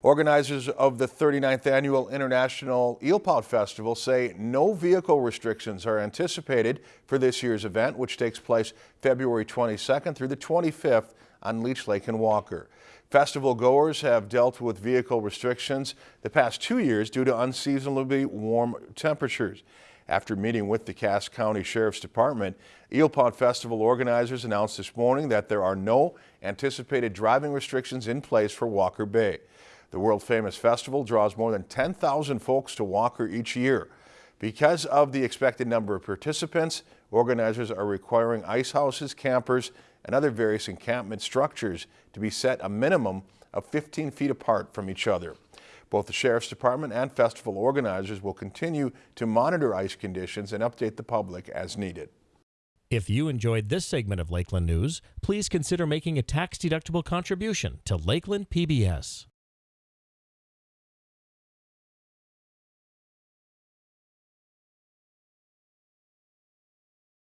Organizers of the 39th Annual International Eel Eelpout Festival say no vehicle restrictions are anticipated for this year's event, which takes place February 22nd through the 25th on Leech Lake and Walker. Festival goers have dealt with vehicle restrictions the past two years due to unseasonably warm temperatures. After meeting with the Cass County Sheriff's Department, Eel Eelpout Festival organizers announced this morning that there are no anticipated driving restrictions in place for Walker Bay. The world-famous festival draws more than 10,000 folks to Walker each year. Because of the expected number of participants, organizers are requiring ice houses, campers, and other various encampment structures to be set a minimum of 15 feet apart from each other. Both the Sheriff's Department and festival organizers will continue to monitor ice conditions and update the public as needed. If you enjoyed this segment of Lakeland News, please consider making a tax-deductible contribution to Lakeland PBS.